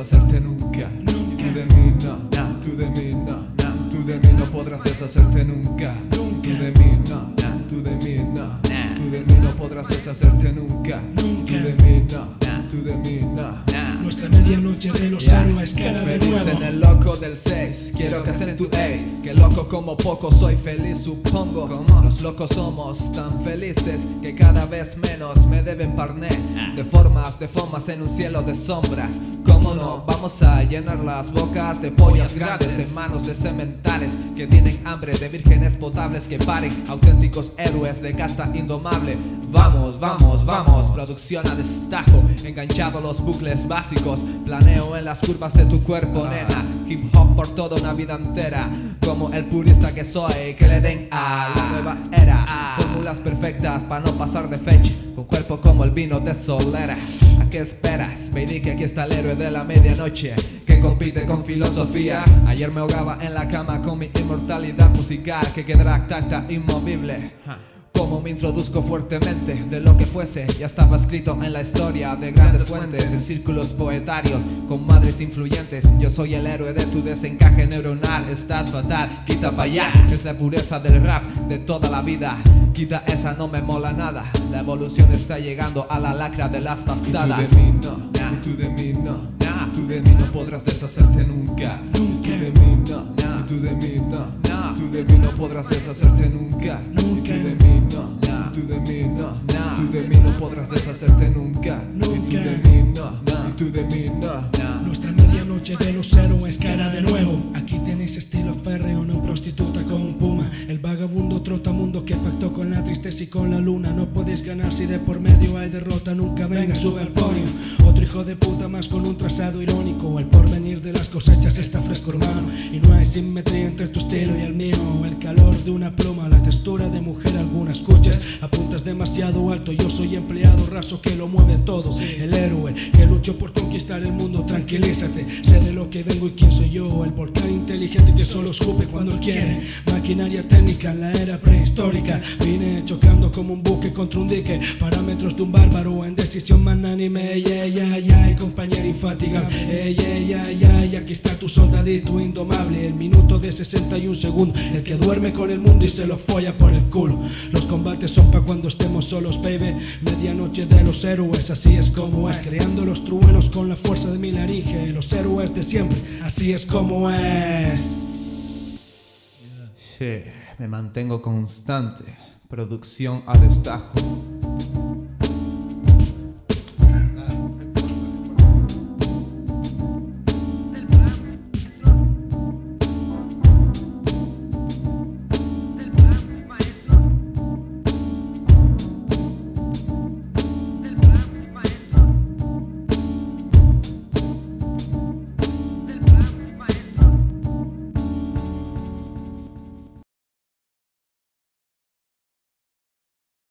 Tú de mí no, tú de mí no, tú de mí no podrás deshacerte nunca. Tú de mí no, tú de mí no, tú de mí no podrás deshacerte nunca. Tú de mí no, tú de mí no. Nuestra medianoche de los héroes cara de nuevo. dicen el loco del 6 Quiero que tu ex. Que loco como poco soy feliz supongo. Los locos somos tan felices Que cada vez menos me deben parné. De formas, de formas en un cielo de sombras. ¿Cómo no? Vamos a llenar las bocas de pollas grandes En manos de sementales Que tienen hambre de vírgenes potables Que paren auténticos héroes de casta indomable. Vamos, vamos, vamos. Producción a destajo Enganchado los bucles básicos. Planeo en las curvas de tu cuerpo, nena. Hip hop por toda una vida entera. Como el purista que soy Que le den a la nueva era. Fórmulas perfectas para no pasar de fecha Con cuerpo como el vino de solera. ¿A qué esperas? Baby que aquí está el héroe de la medianoche Que compite con filosofía. Ayer me ahogaba en la cama con mi inmortalidad musical Que quedará tanta inmovible. Como me introduzco fuertemente de lo que fuese Ya estaba escrito en la historia de grandes fuentes En círculos poetarios con madres influyentes. Yo soy el héroe de tu desencaje neuronal. Estás fatal, quita pa' allá. Es la pureza del rap de toda la vida Quita esa, no me mola nada La evolución está llegando a la lacra de las pastadas Tú de mí no, tú de mí no Tú de mí no podrás deshacerte nunca Tú de mí no, tú de mí no Tú de mí no podrás deshacerte nunca Tú de mí no, tú de mí no Tú de mí no podrás deshacerte nunca Tú de mí no, tú de mí no Nuestra medianoche de los héroes cara de nuevo Aquí tenéis estilo férreo, no prostituta y con la luna No podéis ganar si de por medio hay derrota Nunca venga, sube al podio Otro hijo de puta más con un trazado irónico. El porvenir de las cosechas está fresco hermano. Y no hay simetría entre tu estilo y el mío. El calor de una pluma, la textura de mujer alguna. Escuchas Apuntas demasiado alto, yo soy empleado raso que lo mueve todo. El héroe que luchó por conquistar el mundo, tranquilízate. Sé de que vengo y quién soy yo El volcán inteligente que solo escupe cuando él quiere. Maquinaria técnica en la era prehistórica. Vine chocando como un buque contra un dique. Parámetros de un bárbaro en decisión manánime Ey, ey, ey, ey, compañero infatigable Ey, ey, ey, ey, aquí está tu soldadito indomable. El minuto de 61 segundos El que duerme con el mundo y se lo folla por el culo. Los combates son pa' cuando estemos solos, baby. Medianoche de los héroes, así es como es. Creando los truenos con la fuerza de mi laringe. Los héroes de siempre, así es como es. Sí, me mantengo constante. Producción a destajo